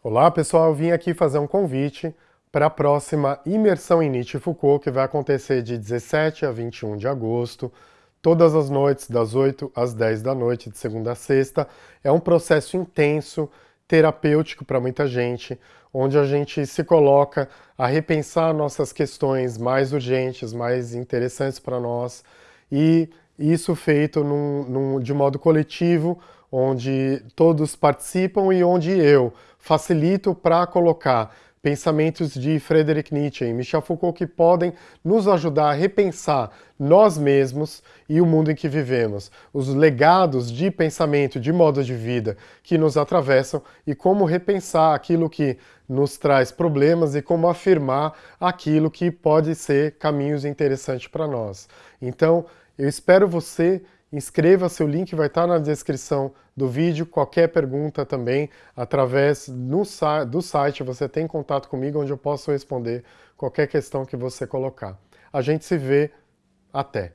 Olá pessoal, vim aqui fazer um convite para a próxima imersão em Nietzsche e Foucault, que vai acontecer de 17 a 21 de agosto, todas as noites, das 8 às 10 da noite, de segunda a sexta. É um processo intenso, terapêutico para muita gente, onde a gente se coloca a repensar nossas questões mais urgentes, mais interessantes para nós, e isso feito num, num, de modo coletivo, onde todos participam e onde eu facilito para colocar pensamentos de Friedrich Nietzsche e Michel Foucault que podem nos ajudar a repensar nós mesmos e o mundo em que vivemos, os legados de pensamento, de modo de vida que nos atravessam e como repensar aquilo que nos traz problemas e como afirmar aquilo que pode ser caminhos interessantes para nós. Então, eu espero você Inscreva-se, o link vai estar na descrição do vídeo. Qualquer pergunta também, através no, do site, você tem contato comigo, onde eu posso responder qualquer questão que você colocar. A gente se vê. Até!